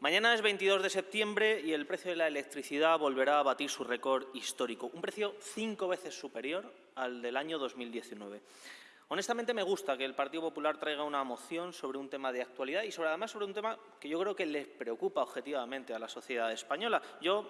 Mañana es 22 de septiembre y el precio de la electricidad volverá a batir su récord histórico, un precio cinco veces superior al del año 2019. Honestamente me gusta que el Partido Popular traiga una moción sobre un tema de actualidad y sobre, además sobre un tema que yo creo que les preocupa objetivamente a la sociedad española. Yo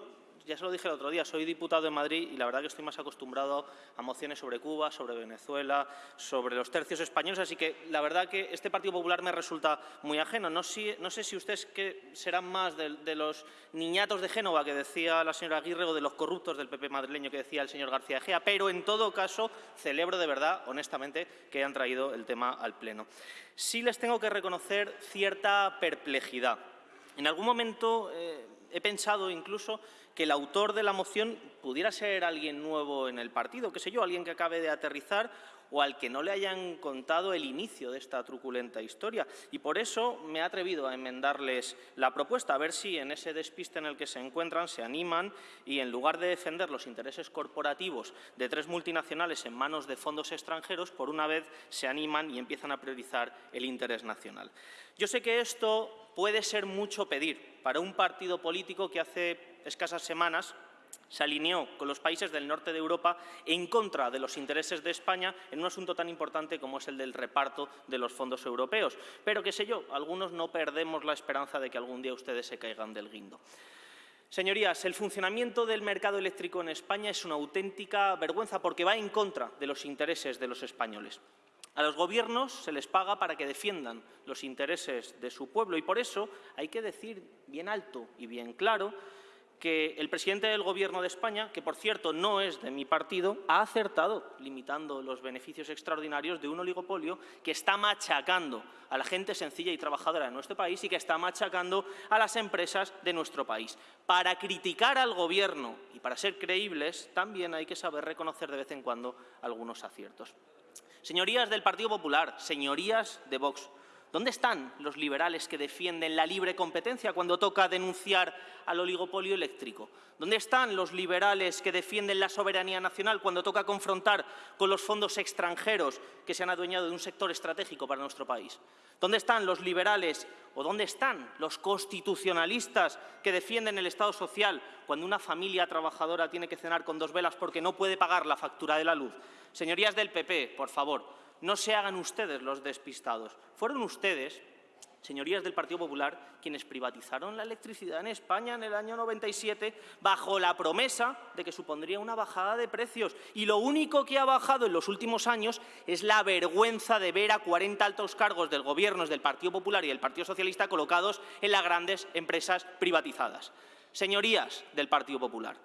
ya se lo dije el otro día, soy diputado en Madrid y la verdad que estoy más acostumbrado a mociones sobre Cuba, sobre Venezuela, sobre los tercios españoles, así que la verdad que este Partido Popular me resulta muy ajeno. No, sé si ustedes que serán más de, los niñatos de Génova que decía la señora Aguirre o de los corruptos del PP madrileño que decía el señor García Gea, pero en todo caso celebro de verdad, honestamente, que hayan traído el tema al Pleno. Sí les tengo que reconocer cierta perplejidad. En algún momento eh, he pensado incluso que el autor de la moción pudiera ser alguien nuevo en el partido, qué sé yo, alguien que acabe de aterrizar o al que no le hayan contado el inicio de esta truculenta historia. Y por eso me he atrevido a enmendarles la propuesta, a ver si en ese despiste en el que se encuentran se animan y en lugar de defender los intereses corporativos de tres multinacionales en manos de fondos extranjeros, por una vez se animan y empiezan a priorizar el interés nacional. Yo sé que esto puede ser mucho pedir para un partido político que hace escasas semanas se alineó con los países del norte de Europa en contra de los intereses de España en un asunto tan importante como es el del reparto de los fondos europeos. Pero, qué sé yo, algunos no perdemos la esperanza de que algún día ustedes se caigan del guindo. Señorías, el funcionamiento del mercado eléctrico en España es una auténtica vergüenza porque va en contra de los intereses de los españoles. A los gobiernos se les paga para que defiendan los intereses de su pueblo y por eso hay que decir bien alto y bien claro que el presidente del Gobierno de España, que por cierto no es de mi partido, ha acertado limitando los beneficios extraordinarios de un oligopolio que está machacando a la gente sencilla y trabajadora de nuestro país y que está machacando a las empresas de nuestro país. Para criticar al Gobierno y para ser creíbles también hay que saber reconocer de vez en cuando algunos aciertos. Señorías del Partido Popular, señorías de Vox, ¿Dónde están los liberales que defienden la libre competencia cuando toca denunciar al oligopolio eléctrico? ¿Dónde están los liberales que defienden la soberanía nacional cuando toca confrontar con los fondos extranjeros que se han adueñado de un sector estratégico para nuestro país? ¿Dónde están los liberales o dónde están los constitucionalistas que defienden el Estado social cuando una familia trabajadora tiene que cenar con dos velas porque no puede pagar la factura de la luz? Señorías del PP, por favor, no se hagan ustedes los despistados. Fueron ustedes, señorías del Partido Popular, quienes privatizaron la electricidad en España en el año 97 bajo la promesa de que supondría una bajada de precios. Y lo único que ha bajado en los últimos años es la vergüenza de ver a 40 altos cargos del Gobierno del Partido Popular y del Partido Socialista colocados en las grandes empresas privatizadas. Señorías del Partido Popular,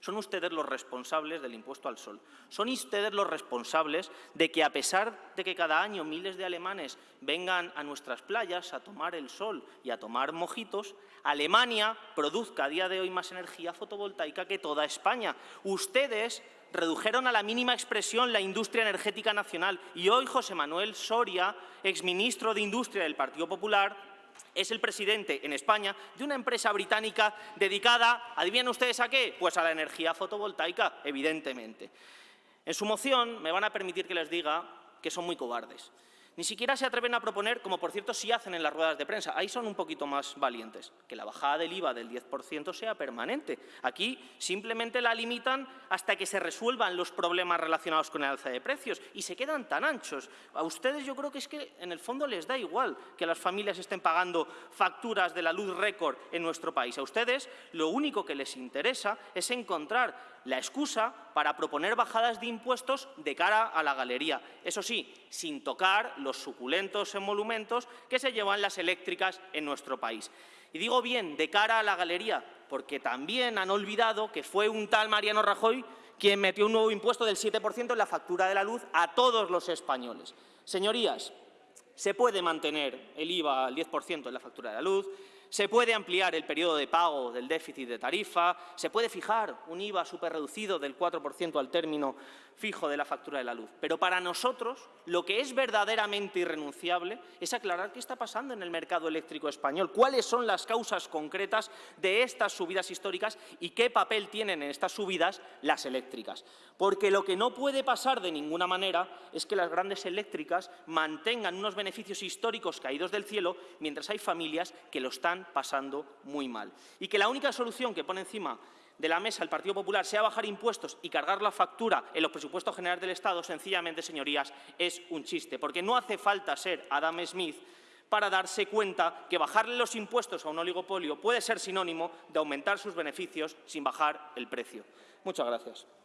son ustedes los responsables del impuesto al sol. Son ustedes los responsables de que, a pesar de que cada año miles de alemanes vengan a nuestras playas a tomar el sol y a tomar mojitos, Alemania produzca a día de hoy más energía fotovoltaica que toda España. Ustedes redujeron a la mínima expresión la industria energética nacional y hoy José Manuel Soria, exministro de Industria del Partido Popular, es el presidente en España de una empresa británica dedicada, ¿adivinen ustedes a qué? Pues a la energía fotovoltaica, evidentemente. En su moción me van a permitir que les diga que son muy cobardes. Ni siquiera se atreven a proponer, como por cierto sí hacen en las ruedas de prensa, ahí son un poquito más valientes, que la bajada del IVA del 10% sea permanente. Aquí simplemente la limitan hasta que se resuelvan los problemas relacionados con el alza de precios y se quedan tan anchos. A ustedes yo creo que es que en el fondo les da igual que las familias estén pagando facturas de la luz récord en nuestro país. A ustedes lo único que les interesa es encontrar la excusa para proponer bajadas de impuestos de cara a la galería. Eso sí, sin tocar los suculentos emolumentos que se llevan las eléctricas en nuestro país. Y digo bien, de cara a la galería, porque también han olvidado que fue un tal Mariano Rajoy quien metió un nuevo impuesto del 7% en la factura de la luz a todos los españoles. Señorías, se puede mantener el IVA al 10% en la factura de la luz, se puede ampliar el periodo de pago del déficit de tarifa, se puede fijar un IVA superreducido del 4% al término fijo de la factura de la luz. Pero para nosotros lo que es verdaderamente irrenunciable es aclarar qué está pasando en el mercado eléctrico español, cuáles son las causas concretas de estas subidas históricas y qué papel tienen en estas subidas las eléctricas. Porque lo que no puede pasar de ninguna manera es que las grandes eléctricas mantengan unos beneficios históricos caídos del cielo mientras hay familias que lo están pasando muy mal. Y que la única solución que pone encima de la mesa el Partido Popular sea bajar impuestos y cargar la factura en los presupuestos generales del Estado, sencillamente, señorías, es un chiste. Porque no hace falta ser Adam Smith para darse cuenta que bajarle los impuestos a un oligopolio puede ser sinónimo de aumentar sus beneficios sin bajar el precio. Muchas gracias.